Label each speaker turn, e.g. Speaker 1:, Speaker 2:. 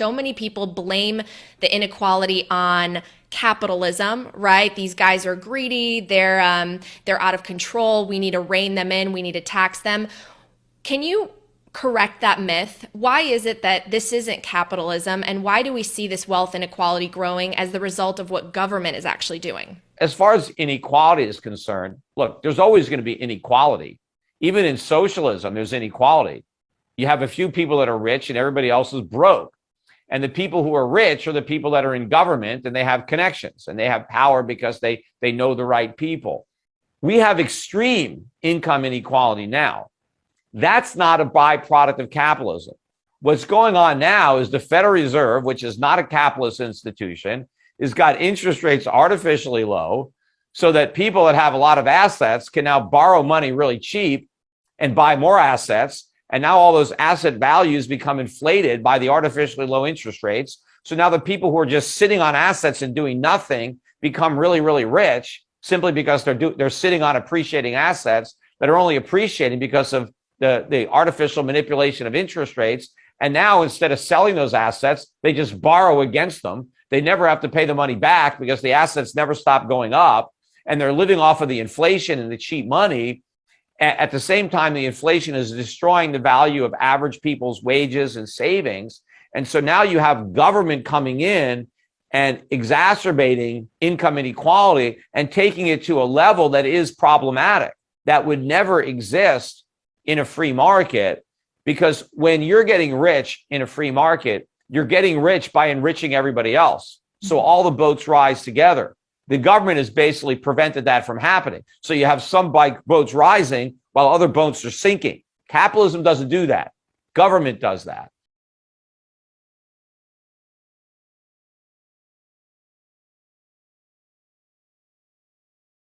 Speaker 1: so many people blame the inequality on capitalism, right? These guys are greedy. They're um, they're out of control. We need to rein them in. We need to tax them. Can you correct that myth? Why is it that this isn't capitalism, and why do we see this wealth inequality growing as the result of what government is actually doing?
Speaker 2: As far as inequality is concerned, look, there's always going to be inequality. Even in socialism, there's inequality. You have a few people that are rich and everybody else is broke. And the people who are rich are the people that are in government and they have connections and they have power because they, they know the right people. We have extreme income inequality now. That's not a byproduct of capitalism. What's going on now is the Federal Reserve, which is not a capitalist institution, has got interest rates artificially low so that people that have a lot of assets can now borrow money really cheap and buy more assets and now all those asset values become inflated by the artificially low interest rates. So now the people who are just sitting on assets and doing nothing become really, really rich simply because they're do, they're sitting on appreciating assets that are only appreciating because of the, the artificial manipulation of interest rates. And now instead of selling those assets, they just borrow against them. They never have to pay the money back because the assets never stop going up and they're living off of the inflation and the cheap money at the same time, the inflation is destroying the value of average people's wages and savings. And so now you have government coming in and exacerbating income inequality and taking it to a level that is problematic that would never exist in a free market. Because when you're getting rich in a free market you're getting rich by enriching everybody else. So mm-hmm. all the boats rise together the government has basically prevented that from happening. So you have some bike boats rising while other boats are sinking. Capitalism doesn't do that. Government does that.